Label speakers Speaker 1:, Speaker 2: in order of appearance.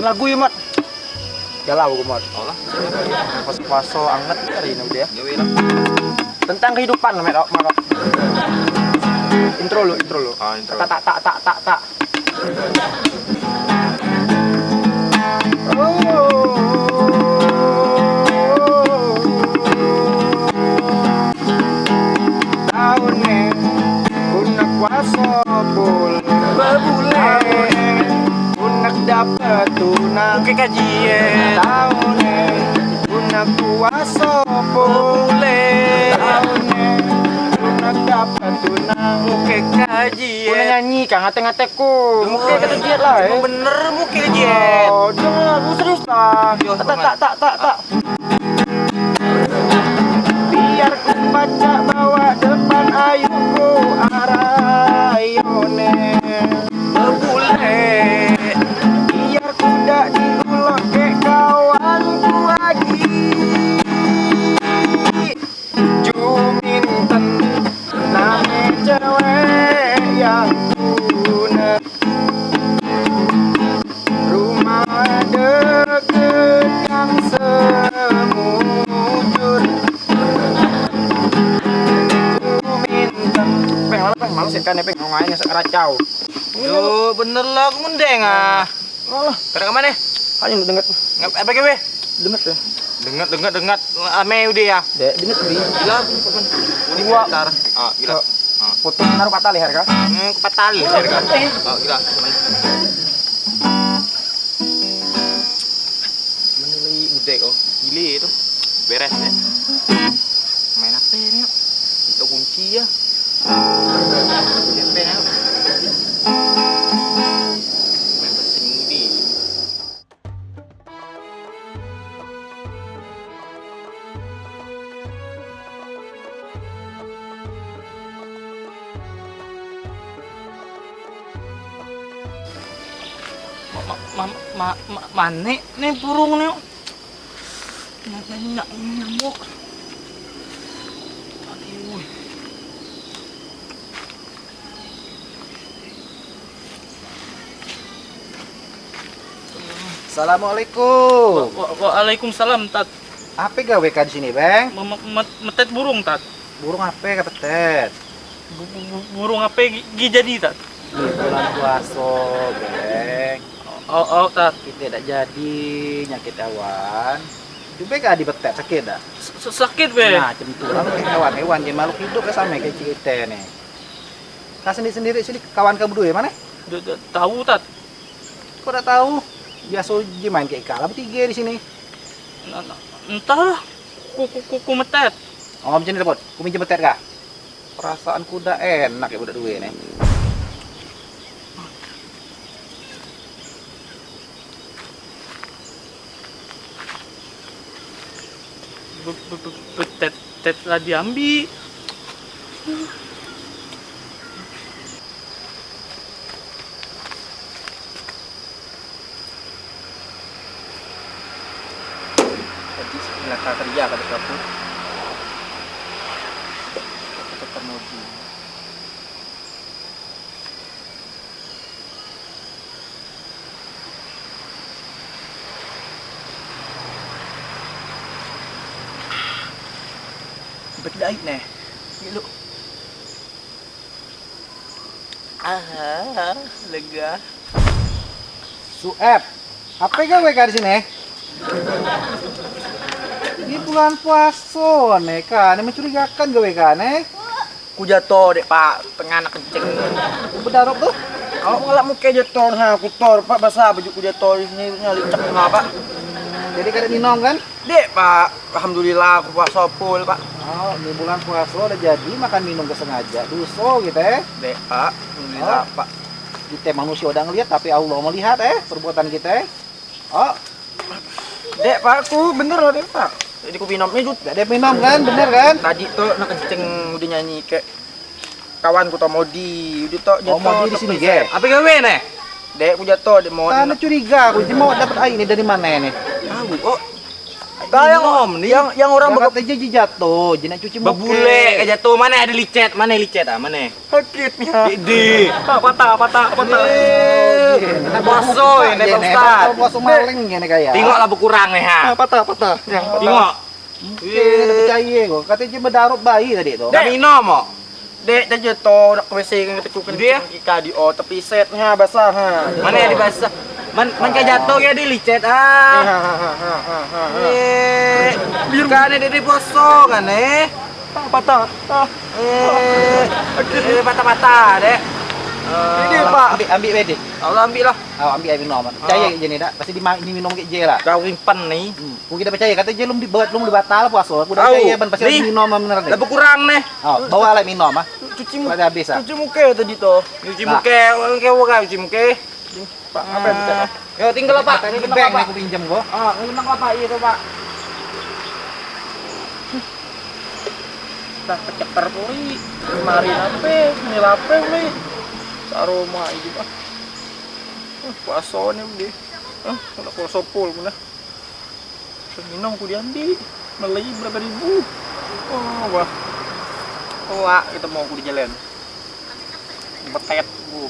Speaker 1: lagu ya mat. Galau gue mat.
Speaker 2: Allah.
Speaker 1: pas puasa anget hari ini udah ya. Tentang kehidupan mat mak. intro lu intro lu.
Speaker 2: Ah, intro.
Speaker 1: tak tak tak tak tak tak ngate-ngateku Mungkin kata diet lah eh
Speaker 2: bener mu kajian.
Speaker 1: Oh, jangan, aku serius lah. Tak, tak, tak, tak, tak. Biar ku baca yang semujur Peng, peng, kan ya peng, ngomongnya
Speaker 2: Yo bener lah aku mendeng ah.
Speaker 1: Malah,
Speaker 2: Kada ke mana?
Speaker 1: ayo lu denget,
Speaker 2: Ngap apa gawe?
Speaker 1: denget ya
Speaker 2: Dengat dengat dengat ame udah ya.
Speaker 1: Bi
Speaker 2: Gila.
Speaker 1: Gua-.
Speaker 2: Ah, gila.
Speaker 1: Foto naruh kata leher kah?
Speaker 2: Hmm, kepatal ya kan. Oh, gila. Beres deh. Main apa yuk? Itu kunci ya. Ya? Main mesin di. Ma, ma, ma, ma, mana nih burung nih? Nak, nyamuk. Aduh.
Speaker 1: Assalamualaikum.
Speaker 3: Wa- Waalaikumsalam tat.
Speaker 1: Apa gawe ka di sini, Bang?
Speaker 3: Met- Metet burung tat.
Speaker 1: Burung apa kepetet?
Speaker 3: Bu- bu- bu- Burung apa gi gi jadi tat?
Speaker 1: Di bulan puasa, Bang.
Speaker 3: Oh, oh tat.
Speaker 1: Kita tidak jadi nyakit awan. Coba kah di betet sakit dah?
Speaker 3: Sakit be.
Speaker 1: Nah, cemturan kayak hewan-hewan jadi makhluk hidup ya sama kayak kita nih. Kau sendiri sendiri sini kawan kamu berdua ya mana?
Speaker 3: Tahu tat.
Speaker 1: Kau udah tahu? Biasa uji main kayak kalah bertiga di sini.
Speaker 3: Entahlah. Kuku kuku metet.
Speaker 1: Oh, macam ni dapat. Kau minjem betet kah? Perasaan kuda enak ya budak dua nih.
Speaker 3: Tet lah diambil.
Speaker 1: Tadi sebelah kerja kata kamu. Berdait nih. Ni lu.
Speaker 2: Ah, lega.
Speaker 1: Sueb. Apa gawe ka di sini? Ini bulan puasa nih kan, ini mencurigakan gawe kan nih.
Speaker 2: Ku jatuh dek pak, tengah anak kencing.
Speaker 1: Bedarok tuh.
Speaker 2: Kalau ngelak muka jatuh, ha, aku tor pak basah baju ku jatuh di sini nyali cek pak.
Speaker 1: Jadi kada minum kan?
Speaker 2: Dek pak, alhamdulillah aku puasa full pak.
Speaker 1: Oh, ini bulan puasa udah jadi makan minum kesengaja. Duso gitu ya.
Speaker 2: Dek pak, alhamdulillah
Speaker 1: Oh.
Speaker 2: pak.
Speaker 1: Kita manusia udah ngeliat tapi Allah melihat eh perbuatan kita eh. Oh,
Speaker 2: Dek pak, aku bener loh dek pak. Jadi ku minumnya juga.
Speaker 1: ada minum kan, bener kan?
Speaker 2: Tadi tuh nak kencing udah nyanyi kayak kawan ku Modi, udah tuh
Speaker 1: Oh, Modi di sini, Ge?
Speaker 2: Apa gawe nih? Dek ku jatuh di mau
Speaker 1: Karena curiga, aku mau dapat air ini dari mana ini?
Speaker 2: Oh,
Speaker 1: yang
Speaker 2: Minum nih.
Speaker 1: yang yang orang
Speaker 3: Yang
Speaker 1: bakal
Speaker 3: kata jadi jatuh, jadi nak cuci muka.
Speaker 2: Bebule kayak jatuh. Mana ada licet? Mana licet ah? Mana?
Speaker 1: sakitnya.
Speaker 2: Di.
Speaker 4: Patah, patah, patah.
Speaker 2: Boso ini Ustaz.
Speaker 3: Boso maling gini kayak.
Speaker 2: Tengoklah berkurang nih ha.
Speaker 1: patah patah. Yang
Speaker 2: Tengok.
Speaker 3: Ada percaya kok. Katanya cuma darup bayi tadi tu.
Speaker 2: Dah minum kok.
Speaker 1: Dek, dah jatuh nak WC kan kita kukan
Speaker 2: Dia?
Speaker 1: kita di oh tepi setnya basah ha.
Speaker 2: Mana yang dibasah? Man, man kayak jatuh ya di licet ah. Eh, kan ada di boso kan eh.
Speaker 1: Patah. Ah.
Speaker 2: Eh, eh patah-patah dek.
Speaker 1: Ini
Speaker 2: Eh,
Speaker 1: Pak.
Speaker 3: Ambil ambil bedi.
Speaker 2: Allah ambil lah.
Speaker 3: Oh, ambil air minum. Percaya je ni dak. Pasti dimain diminum ke je lah.
Speaker 2: Kau rimpan nih.
Speaker 3: Hmm. Aku kita percaya kata je belum dibuat belum dibatal puasa. Aku dah percaya ban pasti
Speaker 2: Ni.
Speaker 3: minum bener
Speaker 2: Dah
Speaker 3: deh.
Speaker 2: berkurang nih.
Speaker 3: Oh, bawa alat minum ah.
Speaker 1: Cuci muka.
Speaker 3: Habis ah.
Speaker 1: Cuci muka tadi.
Speaker 2: Cuci
Speaker 3: Nah.
Speaker 2: muka, muka orang cuci muka.
Speaker 1: Pak, apa yang kita?
Speaker 2: Yo tinggal Pak. Ini
Speaker 3: bank aku pinjam kau.
Speaker 2: Ah, ini kena Pak iya tuh, Pak.
Speaker 1: Dah keceper puri. Mari apa? Ini apa nih? Aroma ini pak. Puasa nih udah. Ah, nak puasa pul mana? Minum aku diambil. Beli berapa ribu? Oh, wah. Wah, kita mau aku di jalan. Betet, bu.